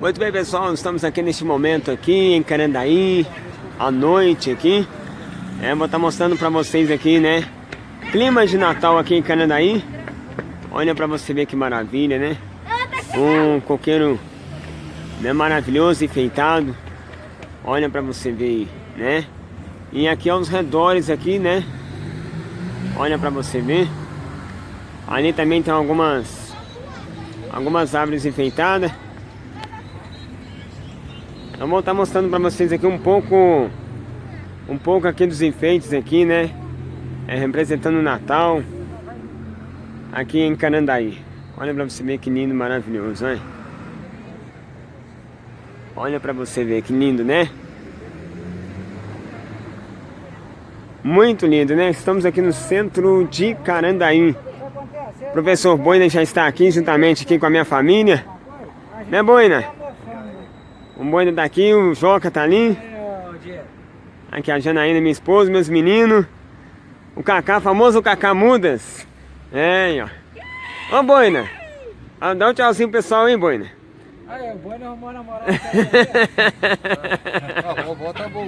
Muito bem pessoal, estamos aqui neste momento aqui em Carandaí, à noite aqui. É, vou estar mostrando para vocês aqui, né? Clima de Natal aqui em Carandaí. Olha para você ver que maravilha, né? Um coqueiro né, maravilhoso, enfeitado. Olha para você ver né? E aqui aos redores aqui, né? Olha para você ver. Ali também tem algumas algumas árvores enfeitadas. Eu vou estar mostrando para vocês aqui um pouco um pouco aqui dos enfeites aqui, né? É, representando o Natal aqui em Carandaí. Olha para você ver que lindo, maravilhoso, olha. Olha para você ver que lindo, né? Muito lindo, né? Estamos aqui no centro de Carandaí. O professor Boina já está aqui juntamente aqui com a minha família. Né, Boina? O Boina tá aqui, o Joca tá ali. Aqui a Janaína, minha esposa, meus meninos. O Cacá, famoso Cacá Mudas. É, ó. Ô, Boina. Ah, dá um tchauzinho pro pessoal, hein, Boina. Aí, o Boina arrumou namorada. A vovó tá boa.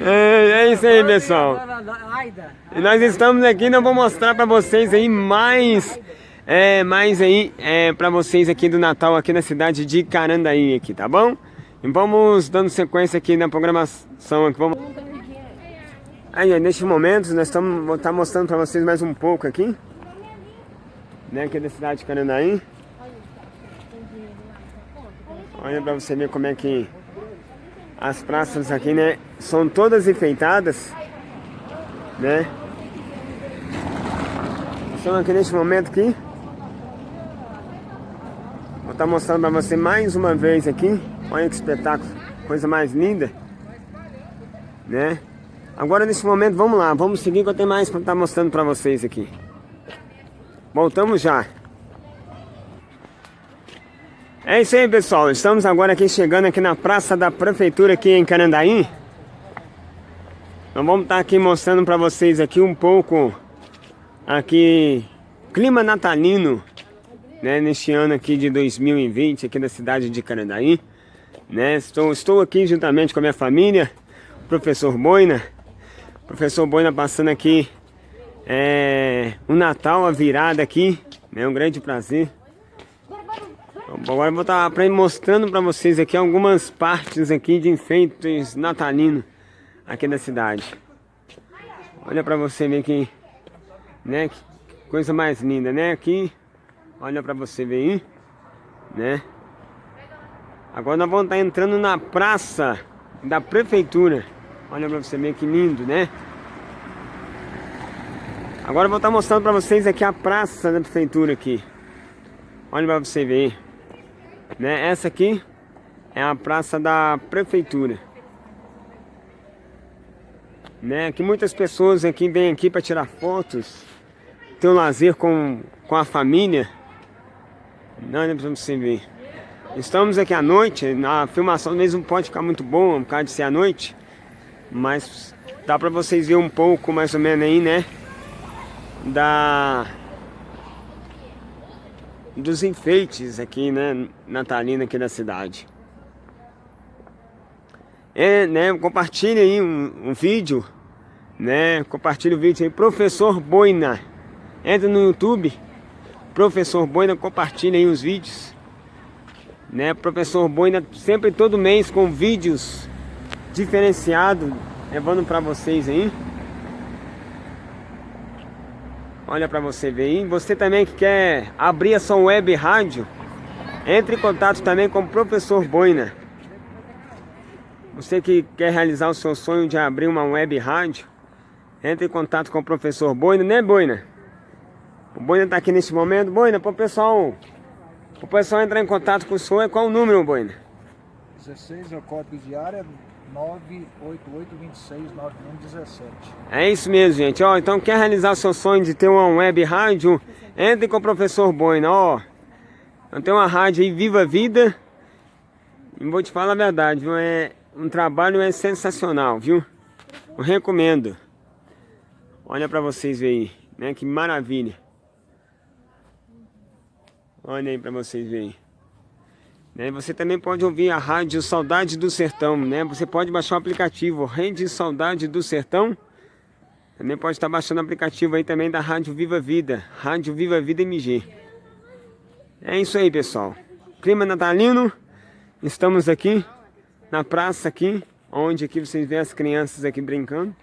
É, é isso aí, pessoal. E nós estamos aqui, nós vamos mostrar pra vocês aí mais é, mais aí é, para vocês aqui do Natal aqui na cidade de Carandaí aqui, tá bom? E vamos dando sequência aqui na programação aqui, vamos... Aí, neste momento, nós estamos tá mostrando para vocês mais um pouco aqui, né, aqui da cidade de Carandaí. Olha para você ver como é que as praças aqui, né, são todas enfeitadas, né? Estamos aqui neste momento aqui. Vou estar mostrando para você mais uma vez aqui. Olha que espetáculo, coisa mais linda. Né? Agora nesse momento, vamos lá, vamos seguir que eu tenho mais para estar mostrando para vocês aqui. Voltamos já. É isso aí pessoal, estamos agora aqui chegando aqui na Praça da Prefeitura aqui em Carandaí. Nós vamos estar aqui mostrando para vocês aqui um pouco aqui clima natalino né, neste ano aqui de 2020, aqui na cidade de Carandaí. Né? Estou, estou aqui juntamente com a minha família, professor Boina. Professor Boina passando aqui é, o Natal, a virada aqui, é né, um grande prazer. Agora eu vou estar mostrando para vocês aqui algumas partes aqui de enfeites natalinos aqui da cidade. Olha para você ver aqui, né, que coisa mais linda, né, aqui Olha pra você ver aí, né? Agora nós vamos estar entrando na praça da prefeitura. Olha pra você ver que lindo, né? Agora eu vou estar mostrando pra vocês aqui a praça da prefeitura aqui. Olha pra você ver. Né? Essa aqui é a praça da prefeitura. Né? Que muitas pessoas aqui vêm aqui para tirar fotos, ter um lazer com, com a família. Não, não precisamos se ver. Estamos aqui à noite, na filmação mesmo pode ficar muito boa, por causa de ser à noite. Mas dá pra vocês ver um pouco, mais ou menos aí, né? Da... Dos enfeites aqui, né? Natalina aqui da cidade. É, né? Compartilhe aí um, um vídeo, né? Compartilhe o vídeo aí, Professor Boina. Entra no YouTube Professor Boina compartilha aí os vídeos. Né? Professor Boina sempre todo mês com vídeos diferenciados, levando para vocês aí. Olha para você ver aí. Você também que quer abrir a sua web rádio, entre em contato também com o Professor Boina. Você que quer realizar o seu sonho de abrir uma web rádio, entre em contato com o Professor Boina, né Boina? O Boina está aqui nesse momento. Boina, para o pessoal, o pessoal entrar em contato com o senhor, qual o número, Boina? 16 é o código de área 988269117. É isso mesmo, gente. Ó, então quer realizar seu sonho de ter uma web rádio? Entre com o professor Boina, ó. Eu tenho uma rádio aí, Viva Vida. E vou te falar a verdade, viu? É, um trabalho é sensacional, viu? Eu recomendo. Olha para vocês verem, né? Que maravilha. Olha aí pra vocês verem. Né? Você também pode ouvir a rádio Saudade do Sertão, né? Você pode baixar o aplicativo Rede Saudade do Sertão. Também pode estar baixando o aplicativo aí também da Rádio Viva Vida, Rádio Viva Vida MG. É isso aí, pessoal. Clima natalino. Estamos aqui na praça aqui, onde aqui vocês veem as crianças aqui brincando,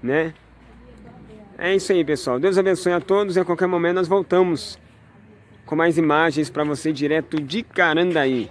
né? É isso aí, pessoal. Deus abençoe a todos e a qualquer momento nós voltamos com mais imagens para você direto de Carandaí.